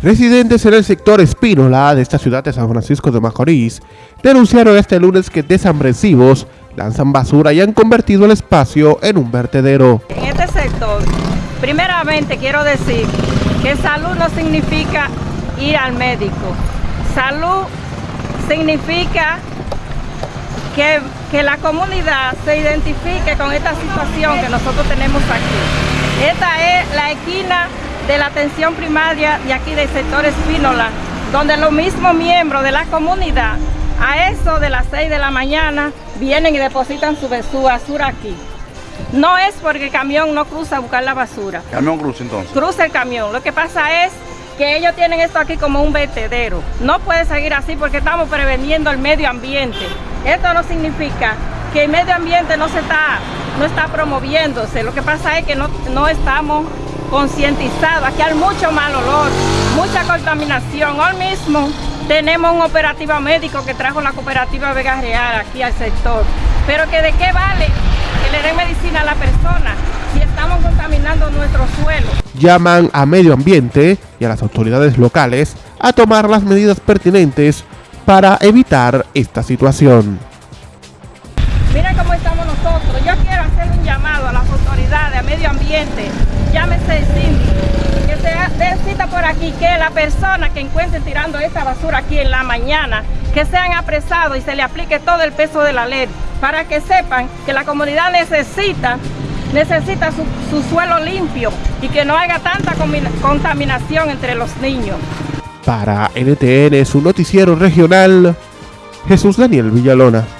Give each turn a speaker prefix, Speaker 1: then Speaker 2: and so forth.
Speaker 1: Residentes en el sector Espínola de esta ciudad de San Francisco de Macorís denunciaron este lunes que desambresivos lanzan basura y han convertido el espacio en un vertedero.
Speaker 2: En este sector, primeramente quiero decir que salud no significa ir al médico. Salud significa que, que la comunidad se identifique con esta situación que nosotros tenemos aquí. Esta es la esquina de la atención primaria de aquí del sector Espínola, donde los mismos miembros de la comunidad, a eso de las 6 de la mañana, vienen y depositan su, basura aquí. No es porque el camión no cruza a buscar la basura.
Speaker 3: ¿El camión cruza entonces?
Speaker 2: Cruza el camión. Lo que pasa es que ellos tienen esto aquí como un vertedero. No puede seguir así porque estamos preveniendo el medio ambiente. Esto no significa que el medio ambiente no se está, no está promoviéndose. Lo que pasa es que no, no estamos concientizado. Aquí hay mucho mal olor, mucha contaminación. Hoy mismo tenemos un operativo médico que trajo la cooperativa Vega Real aquí al sector. Pero que de qué vale que le den medicina a la persona si estamos contaminando nuestro suelo.
Speaker 1: Llaman a medio ambiente y a las autoridades locales a tomar las medidas pertinentes para evitar esta situación.
Speaker 2: Miren cómo estamos nosotros. Yo quiero hacer un llamado a las autoridades, a medio ambiente, llámese el síndico, que se den cita por aquí, que la persona que encuentre tirando esta basura aquí en la mañana, que sean apresados y se le aplique todo el peso de la ley, para que sepan que la comunidad necesita necesita su, su suelo limpio y que no haya tanta contaminación entre los niños.
Speaker 1: Para NTN, su noticiero regional, Jesús Daniel Villalona.